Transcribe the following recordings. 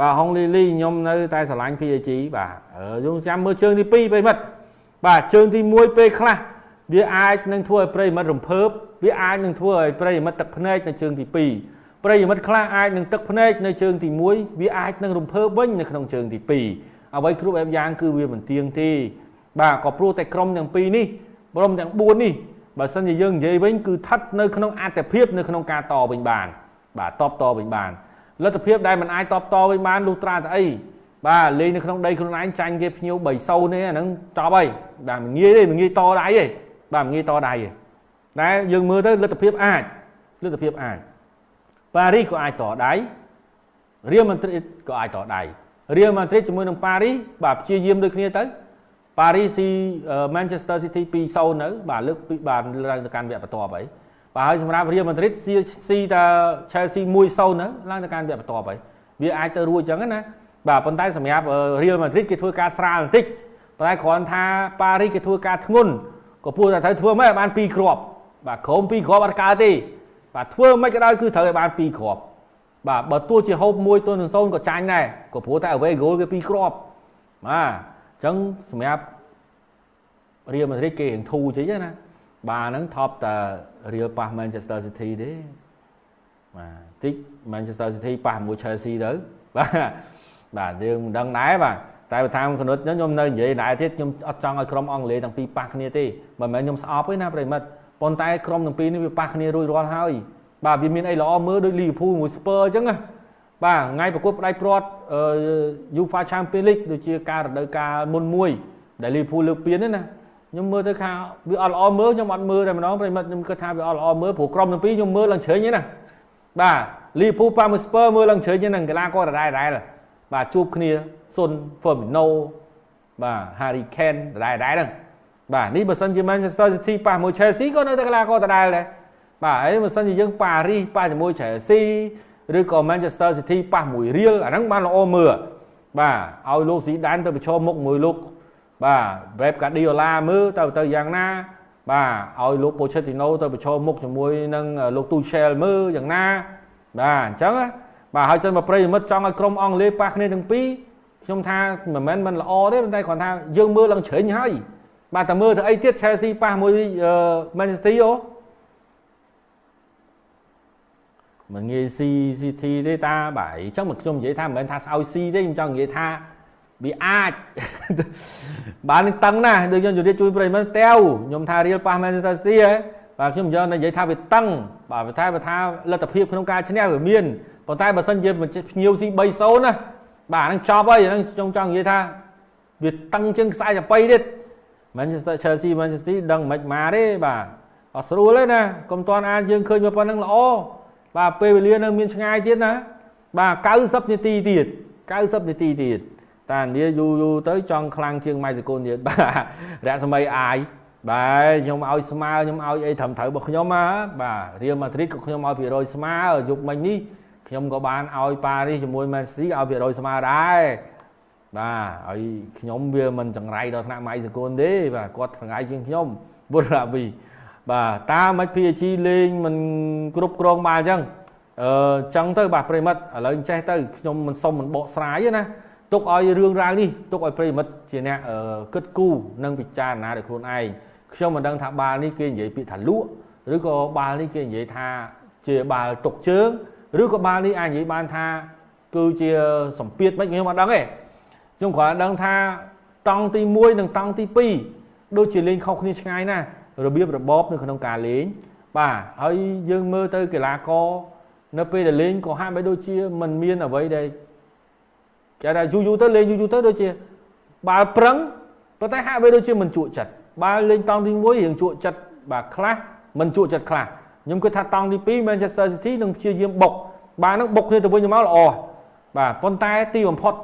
បាទហុងលីលីខ្ញុំនៅតែស្រឡាញ់ PAG បាទយើងចាំមើលជើងទី2ប្រិមិត្តបាទជើងទី1ពេលខ្លះវាអាចនឹងធ្វើឲ្យប្រិមិត្តរំភើបវាអាចនឹងធ្វើឲ្យប្រិមិត្តទឹកភ្នែកនៅជើងទី2ប្រិមិត្តខ្លះអាចនឹងទឹកភ្នែកនៅជើងទី1វាអាចនឹងរំភើបវិញនៅក្នុងជើងទី2អ្វីគ្រប់បែបយ៉ាងគឺវាមិនទៀងទេបាទក៏ព្រោះតែក្រុមទាំងពីរនេះក្រុមទាំង4នេះបើសិនជាយើងនិយាយវិញគឺស្ថិតនៅក្នុងអត្តភាពនៅក្នុងការតវិញបាន បាទតបតវិញបាន លទ្ធភាពដែលមិនអាចតបតវិញបានលុះត្រាតែអីបាទលេងនៅក្នុងដីខ្លួនឯងចាញ់គេភ្ញៀវ3-0នេះអាហ្នឹងចប់ហើយបាទមិនងាយទេមិនងាយតដៃទេបាទមិនងាយតដៃទេតែយើងមើលទៅលទ្ធភាពអាចលទ្ធភាពអាចប៉ារីសក៏អាចតដៃរៀលម៉ាឌ្រីតក៏អាចតដៃរៀលម៉ាឌ្រីតជាមួយនឹងប៉ារីសបាទព្យាយាមដូចគ្នាទៅប៉ារីសស៊ី Manchester City 2-0នៅបាទលើកបាទឡើងទៅកាន់វគ្គបន្ទាប់ហើយ បាទហើយសម្រាប់រៀលម៉ាឌ្រីតស៊ីស៊ីតា Chelsea 1-0នៅឡើងទៅកាន់វគ្គបន្ទាប់ហើយវាអាចទៅរួចអញ្ចឹងណាបាទប៉ុន្តែសម្រាប់រៀលម៉ាឌ្រីតគេធ្វើការស្រាលបន្តិចប៉ុន្តែគ្រាន់ថាប៉ារីសគេធ្វើការធ្ងន់ក៏ពោលតែត្រូវធ្វើមិនឲ្យបាន2គ្រាប់បាទក្រុម2គ្រាប់អត់កើតទេបាទធ្វើមិនក៏ដោយគឺត្រូវឲ្យបាន2គ្រាប់បាទបើទោះជាហូប1ទល់នឹង0ក៏ចាញ់ដែរក៏ព្រោះតែ away goal គេ2គ្រាប់បាទអញ្ចឹងសម្រាប់រៀលម៉ាឌ្រីតគេរៀងធូរចេញណា បាទហ្នឹងថប់តែរៀលប៉ះ Manchester City ទេបាទតិច Manchester City ប៉ះមួយ Chelsea ទៅបាទបាទយើងមិនដឹងដែរបាទតែបើតាមគណិតខ្ញុំនៅនិយាយដែរទៀតខ្ញុំអត់ចង់ឲ្យក្រុមអង់គ្លេសទាំងពីរប៉ះគ្នាទេមិនមែនខ្ញុំស្អប់ទេណាប្រិមិត្តប៉ុន្តែក្រុមទាំងពីរនេះវាប៉ះគ្នារួចរាល់ហើយបាទវាមានអីល្អមើលដូច Liverpool មួយ Spurs អញ្ចឹងណាបាទថ្ងៃប្រកួតផ្ដាច់ព្រាត់ UEFA Champions League ដូចជាការរដូវកាលមុនមួយដែល Liverpool លើកពានទេណា ខ្ញុំមើលទៅថាវាអត់ល្អមើលខ្ញុំអត់មើលតែម្ដងប្រិមិត្តខ្ញុំគិតថាវាអត់ល្អមើលព្រោះក្រុមទាំងពីរខ្ញុំមើលឡើងជ្រេញណាបាទ Liverpool ប៉ះមួយ Spurs មើលឡើងជ្រេញហ្នឹងកីឡាករដដែលដែរបាទជួបគ្នាសុន Firmino បាទ Harry Kane ដដែលដែរហ្នឹងបាទនេះបើសិនជា Manchester City ប៉ះមួយ Chelsea ក៏នៅតែកីឡាករដដែលដែរបាទហើយបើសិនជាយើងប៉ារីសប៉ះជាមួយ Chelsea ឬក៏ Manchester City ប៉ះមួយ Real អាហ្នឹងបានល្អមើលបាទឲ្យលោកស៊ីដានទៅប្រឈមមុខមួយលោក បាទ Pep Guardiola មើលទៅទៅយ៉ាងណា បាទឲ្យលោក Pochettino ទៅប្រឈមមុខជាមួយនឹងលោក Tuchel មើលយ៉ាងណា បាទអញ្ចឹងបាទហើយចឹងមកប្រិយមិត្តចង់ឲ្យក្រុមអង់គ្លេសប៉ះគ្នាទាំងពីរខ្ញុំថាមិនមែនមិនល្អទេប៉ុន្តែគ្រាន់ថាយើងមើលឡើងជ្រេញហើយបាទតែមើលទៅអីទៀត Chelsea ប៉ះមួយ Manchester City អូមិនងាយ C City ទេតាបាទអញ្ចឹងមកខ្ញុំនិយាយថាមិនមែនថាស្អោយ C ទេខ្ញុំចង់និយាយថា វាអាចបាននឹងតឹងណាស់ដូចខ្ញុំជម្រាបជួយប្រិយមិត្តតែវខ្ញុំថារៀលប៉ះ Manchester City ហ៎បាទខ្ញុំយកនិយាយថាវាតឹងបាទបើថាបើថាលទ្ធភាពក្នុងការឈ្នះវាមានប៉ុន្តែបើសិនជាភ្ញៀវស៊ី3-0ណាបាទហ្នឹងចប់ហើយហ្នឹងខ្ញុំចង់និយាយថាវាតឹងជាងខ្សែចាប៉ីទៀត Manchester Chelsea Manchester City ដឹងមិនមកទេបាទអត់ស្រួលទេណាកុំតាន់អាចយើងឃើញមកប៉ុណ្្នឹងល្អបាទពេលវេលានៅមានឆ្ងាយទៀតណាបាទ90នាទីទៀត90នាទីទៀត តានាយូរយូរទៅចង់ខ្លាំងជាងម៉ៃសកុនទៀតបាទរស្មីអាយបាទខ្ញុំឲ្យស្មើខ្ញុំឲ្យអីត្រឹមត្រូវរបស់ខ្ញុំណាបាទរៀលម៉ាឌ្រីតក៏ខ្ញុំឲ្យភាគរយស្មើយុគមិញនេះខ្ញុំក៏បានឲ្យប៉ារីសជាមួយមែនស៊ីឲ្យភាគរយស្មើដែរបាទហើយខ្ញុំវាមិនចង្រៃដល់ថ្នាក់ម៉ៃសកុនទេបាទគាត់ចង្រៃជាងខ្ញុំបុរាវីបាទតាមមិន PG លេងមិនគ្រប់គ្រងបានអញ្ចឹងអឺចឹងទៅបាទប្រិមិត្តឥឡូវចេះទៅខ្ញុំមិនសុំមិនបកស្រាយទេណា ទុកឲ្យរឿងរ៉ាវនេះទុកឲ្យប្រិមិត្តជាអ្នកគិតគូរនិងពិចារណាដោយខ្លួនឯងខ្ញុំមិនដឹងថាបាល់នេះគេនិយាយពាក្យថាលក់ឬក៏បាល់នេះគេនិយាយថាជាបាល់ទុកជើងឬក៏បាល់នេះអាចនិយាយបានថាគឺជាសម្ពាធមិនខ្ញុំអត់ដឹងទេខ្ញុំគ្រាន់ដឹងថាតង់ទី1និងតង់ទី2ដូចជាលេងខុសគ្នាឆ្ងាយណាស់របៀបរបបនៅក្នុងការលេងបាទហើយយើងមើលទៅកីឡាករនៅពេលដែលលេងក៏ហាក់បីដូចជាមិនមានអ្វីដែល គេថាយូរយូរទៅលេងយូរយូរទៅដូចជាបាល់ប្រឹងប៉ុន្តែហាក់បីដូចជាមិនជក់ចិត្តបាល់លេងតង់ទី1រៀងជក់ចិត្តបាទខ្លះមិនជក់ចិត្តខ្លះខ្ញុំគិតថាតង់ទី2 Manchester City នឹងព្យាយាមបុកបាទនឹងបុកគ្នាទៅវិញទៅមកល្អបាទប៉ុន្តែទីបំផុត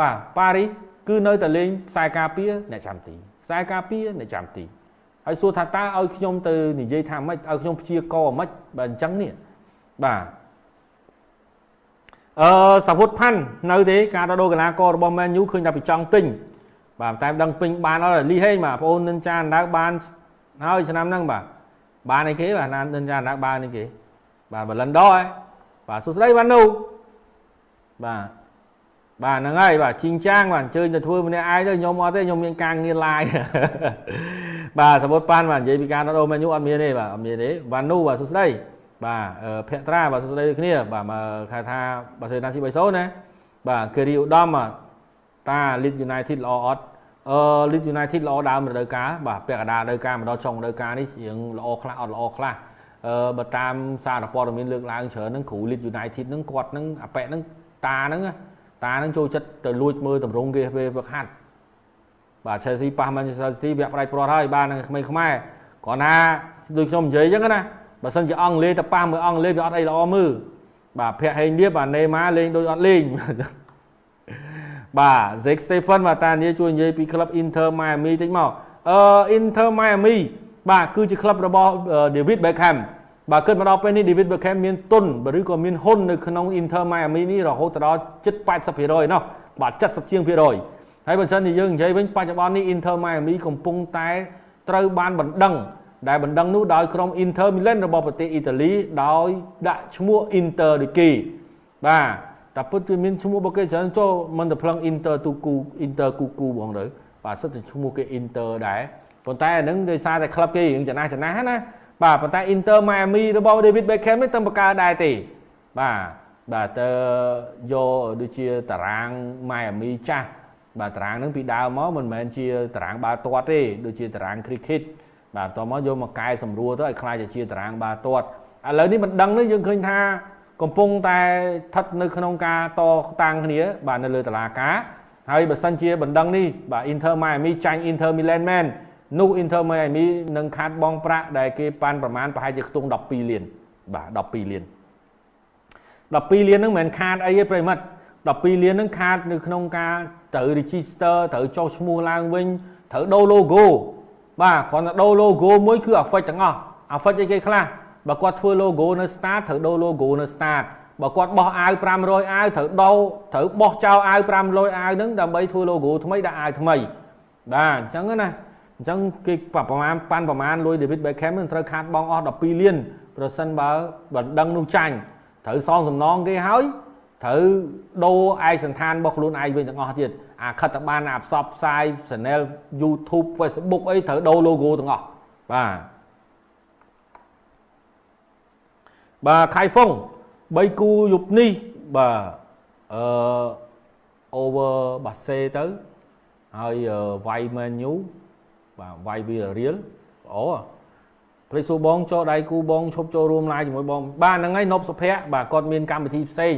បាទប៉ារីសគឺនៅតែលេងខ្សែការពារអ្នកចាំទីខ្សែការពារអ្នកចាំទីហើយសួរថាតើឲ្យខ្ញុំទៅនិយាយថាម៉េចឲ្យខ្ញុំព្យាករម៉េចបាទអញ្ចឹងនេះបាទ អឺសាវុតផាន់នៅទេការដោះដូរកីឡាកររបស់ Man U ឃើញថាពីចង់ទិញបាទតែដឹងពេញបានអត់លីហេងបាទបងអូននិនចាអណ្ដៅបានហើយឆ្នាំហ្នឹងបាទបានអីគេបាទនិនចាអណ្ដៅបានអីគេបាទបលិនដហ៎បាទសួស្ដីបាននូបាទបាទហ្នឹងហើយបាទជីងចាងបាទអញ្ជើញទៅធ្វើម្នាក់ឯងទៅខ្ញុំអត់ទេខ្ញុំមានការងារ live បាទសមុទ្រប៉ាន់បាទនិយាយពីការដោះមែនយូអត់មានទេបាទអត់មានទេបាទនូបាទសួស្ដី បាទភក្ត្រាបាទសួស្ដីដូចគ្នាបាទមកខែថាបាទសេណាស៊ី30ណាបាទគិរីឧត្តមបាទតា Lead United ល្អអត់អឺ Lead United ល្អដើមរដូវកាលបាទពាក់កណ្ដាលរដូវកាលមកដល់ចុងរដូវកាលនេះរៀងល្អខ្លះអត់ល្អខ្លះអឺបើតាមសារព័ត៌មានលើកឡើងច្រើនហ្នឹងគ្រូ Lead United ហ្នឹងគាត់ហ្នឹងអាប៉ែហ្នឹងតាហ្នឹងតាហ្នឹងចូលចិត្តទៅលួចមើលតម្រងគេពេលប្រខាត់បាទ Chelsea ប៉ះ Manchester City វាក់ផ្ដាច់ព្រាត់ហើយបាទនឹងក្មេងខ្មែរគ្រាន់ថាដូចខ្ញុំនិយាយអញ្ចឹងណា បើសិនជាអង់គ្លេសទៅប៉ះមើលអង់គ្លេសវាអត់អីល្អមើលបាទភ័ក្រហេងលៀបបាទណេម៉ាលេងដូចអត់លេងបាទ Zek Stephen បាទតានីជួយនិយាយពីក្លឹប Inter Miami តិចមកអឺ Inter Miami បាទគឺជាក្លឹបរបស់ David Beckham បាទគិតមកដល់ពេលនេះ David Beckham មានទុនឬក៏មានហ៊ុននៅក្នុង Inter Miami នេះរហូតដល់ជិត80%ណោះបាទ70ជាងភាគរយហើយបើមិនជាយើងនិយាយវិញបច្ចុប្បន្ននេះ Inter Miami កំពុងតែត្រូវបានបណ្ដឹង ដែលបណ្ដឹងនោះដោយក្រុម Inter Milan របស់ប្រទេសអ៊ីតាលីដោយដាក់ឈ្មោះ Inter ដូចគេបាទតែពិតវាមានឈ្មោះរបស់គេច្រើនចូលមិនទៅផ្លឹង Inter ទូគូ Inter គូគូហ្មងទៅបាទសិតតែឈ្មោះគេ Inter ដែរប៉ុន្តែអានឹងដោយសារតែក្លឹបគេរឿងចំណាស់ចំណាស់ណាបាទប៉ុន្តែ Inter Miami របស់ David Beckham នេះទៅបកកើតដែរទេបាទបាទទៅយកដូចជាតារាង Miami ចាស់បាទតារាងហ្នឹងពីដើមមកមិនមែនជាតារាងបាល់ទាត់ទេដូចជាតារាង cricket បាទបន្ទាប់មកយកមកកែសម្រួលទៅឲ្យខ្លាចជាតារាងបាល់ទាត់ឥឡូវនេះមិនដឹងនេះយើងឃើញថា កំពុងតែស្ថិតនៅក្នុងការតតាំងគ្នា បាទនៅលើតឡាការហើយបើសិនជាបណ្ដឹងនេះបាទ Inter Miami ចាញ់ Inter Milan មែននោះ Inter Miami នឹងខាត់បងប្រាក់ដែលគេប៉ាន់ប្រមាណប្រហែលជាខ្ទង់12លានបាទ12លាន12លានហ្នឹងមិនមែនខាតអីទេប្រិមិត្ត12លានហ្នឹងខាតនៅក្នុងការត្រូវ register ត្រូវចុះឈ្មោះឡើងវិញត្រូវដូរ logo បាទគ្រាន់តែដូរ logo មួយគឺ affect ទាំងអស់ affect អីគេខ្លះបើគាត់ធ្វើ logo នៅ start ត្រូវដូរ logo នៅ start បើគាត់បោះអាវ500អាវត្រូវដោត្រូវបោះចោលអាវ500អាវហ្នឹងដើម្បីធ្វើ logo ថ្មីដាក់អាវថ្មីបាទអញ្ចឹងណាអញ្ចឹងគេប្រមាណប៉ាន់ប្រមាណលួយ David Beckham នឹងត្រូវខាតបងអស់12លានប្រសិនបើបណ្ដឹងនោះចាញ់ត្រូវសងសំណងគេហើយ ត្រូវដូរឯកសន្តានរបស់ខ្លួនឯងវិញទាំងអស់ទៀតអាខិតតបានអាផ្សព្វផ្សាយ channel YouTube Facebook អីត្រូវដូរ logo ទាំងអស់បាទបាទខៃហ្វុង3គូយប់នេះបាទអឺ over បាសេទៅហើយវាយ Man U បាទវាយវារៀលល្អព្រៃសួរបងចូលដៃគូបងឈប់ចូលរួមឡាយជាមួយបងបាទហ្នឹងហើយនប់សុភ័ក្របាទគាត់មានកម្មវិធីផ្សេង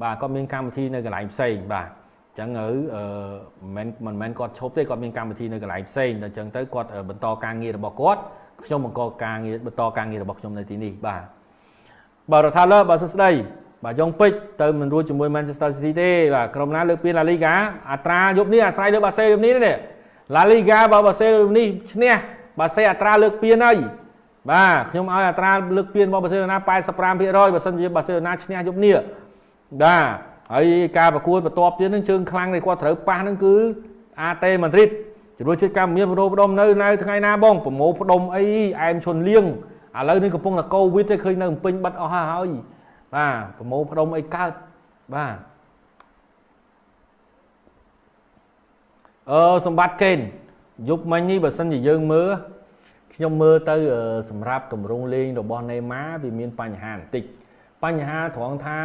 បាទគាត់មានកម្មវិធីនៅកន្លែងផ្សេងបាទអញ្ចឹងទៅអឺមិនមិនមែនគាត់ឈប់ទេគាត់មានកម្មវិធីនៅកន្លែងផ្សេងដល់អញ្ចឹងទៅគាត់បន្តការងាររបស់គាត់ខ្ញុំបង្កការងារបន្តការងាររបស់ខ្ញុំនៅទីនេះបាទបាទរដ្ឋាលើបាទសួស្ដីបាទយ៉ុងពេជ្រទៅមិនរួចជាមួយ Manchester City ទេបាទក្រុមណាលើកពាន La Liga អត្រាយប់នេះអាស្រ័យលើបាសេយប់នេះនេះ La Liga បើបាសេនេះឈ្នះបាសេអត្រាលើកពានហើយបាទខ្ញុំឲ្យអត្រាលើកពានរបស់បាសេឡូណា85%បើសិនជាបាសេឡូណាឈ្នះយប់នេះ បាទហើយការប្រកួតបន្ទាប់ទៀតនឹងជើងខ្លាំងនេះគាត់ត្រូវប៉ះនឹងគឺ AT Madrid ជំនួយជាតិកម្មមានប្រោផ្ដុំនៅនៅថ្ងៃណាបងប្រមូលផ្ដុំអីអែមឈុនលៀងឥឡូវនេះកំពុងតែកូវីដទេឃើញនៅពេញបិទអស់ហើយបាទប្រមូលផ្ដុំអីកើតបាទអឺសម្បត្តិកេនយប់មិញនេះបើសិនជាយើងមើលខ្ញុំមើលទៅសម្រាប់ទម្រង់លេងរបស់ណេម៉ាវាមានបញ្ហាបន្តិចបញ្ហាត្រង់ថា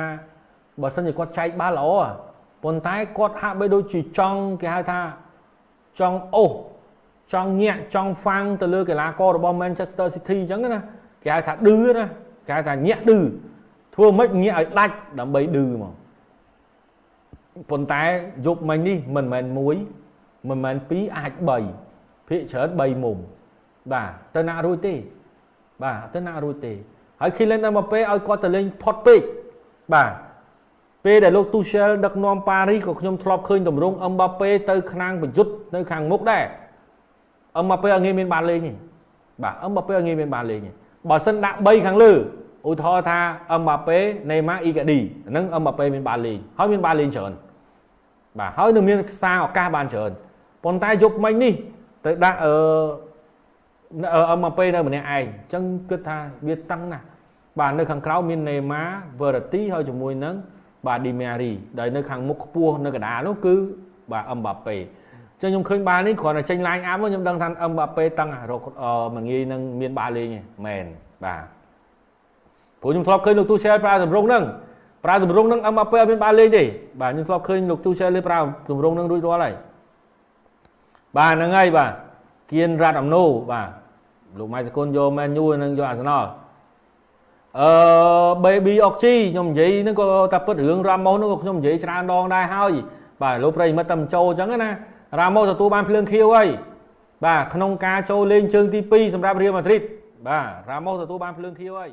បើសិនជាគាត់ចែកបាល់ល្អប៉ុន្តែគាត់ហាក់បីដូចជាចង់គេហៅថាចង់អូសចង់ញាក់ចង់ហ្វាំងទៅលើកីឡាកររបស់ Manchester City អញ្ចឹងណាគេហៅថាឌឺណាគេហៅថាញាក់ឌឺធ្វើម៉េចញាក់ឲ្យដាច់ដើម្បីឌឺមកប៉ុន្តែយប់មិញនេះមិនមែន1មិនមែន2អាច3ភាគច្រើន3មុំបាទទៅណារួចទេ បាទទៅណារួចទេហើយ Kylian Mbappe ឲ្យគាត់ទៅលេងផុតពេកបាទ ពេលដែលលោក Tuchel ដឹកនាំប៉ារីសក៏ខ្ញុំធ្លាប់ឃើញតម្រង់ Mbappe ទៅខាងប្រយុទ្ធនៅខាងមុខដែរ Mbappe អត់ងាយមានបានលេងទេបាទ Mbappe អត់ងាយមានបានលេងទេបើសិនដាក់3ខាងលើឧទាហរណ៍ថា Mbappe Neymar Icardi ហ្នឹង Mbappe មានបានលេងហើយមានបានលេងច្រើនបាទហើយនឹងមានខ្សែឱកាសបានច្រើនប៉ុន្តែយប់មិញនេះទៅដាក់អឺអឺ Mbappe នៅម្នាក់ឯងអញ្ចឹងគិតថាវាតឹងណាស់បាទនៅខាងក្រៅមាន Neymar Verratti ហើយជាមួយនឹង បាទឌីមេរីដែលនៅខាងមុខខ្ពស់នៅកណ្ដាលនោះគឺបាទអឹមបាប៉េអញ្ចឹងខ្ញុំឃើញបាល់នេះគ្រាន់តែចេញឡាញអាប់ខ្ញុំដឹងថាអឹមបាប៉េតឹងរកមួយងាយនឹងមានបាល់លេងទេមែនបាទព្រោះខ្ញុំធ្លាប់ឃើញលោកទូសែលប្រើតម្រងហ្នឹងប្រើតម្រងហ្នឹងអឹមបាប៉េអត់មានបាល់លេងទេបាទខ្ញុំធ្លាប់ឃើញលោកទូសែលលេប្រើតម្រងហ្នឹងរួចរាល់ហើយបាទហ្នឹងហើយបាទគៀនរ៉ាត់អំណូបាទលោកម៉ៃសកុនយកមែនយូនិងយកអាសណល អឺ baby oxy ខ្ញុំនិយាយហ្នឹងក៏តែពិតរឿងរ៉ាម៉ូសហ្នឹងក៏ខ្ញុំនិយាយច្រើនដងដែរហើយបាទលោកប្រិមិត្តតែមិនចូលអញ្ចឹងណារ៉ាម៉ូសទទួលបានភ្លើងខៀវហើយបាទក្នុងការចូលលេងជើងទី2សម្រាប់រៀលម៉ាឌ្រីតបាទរ៉ាម៉ូសទទួលបានភ្លើងខៀវហើយ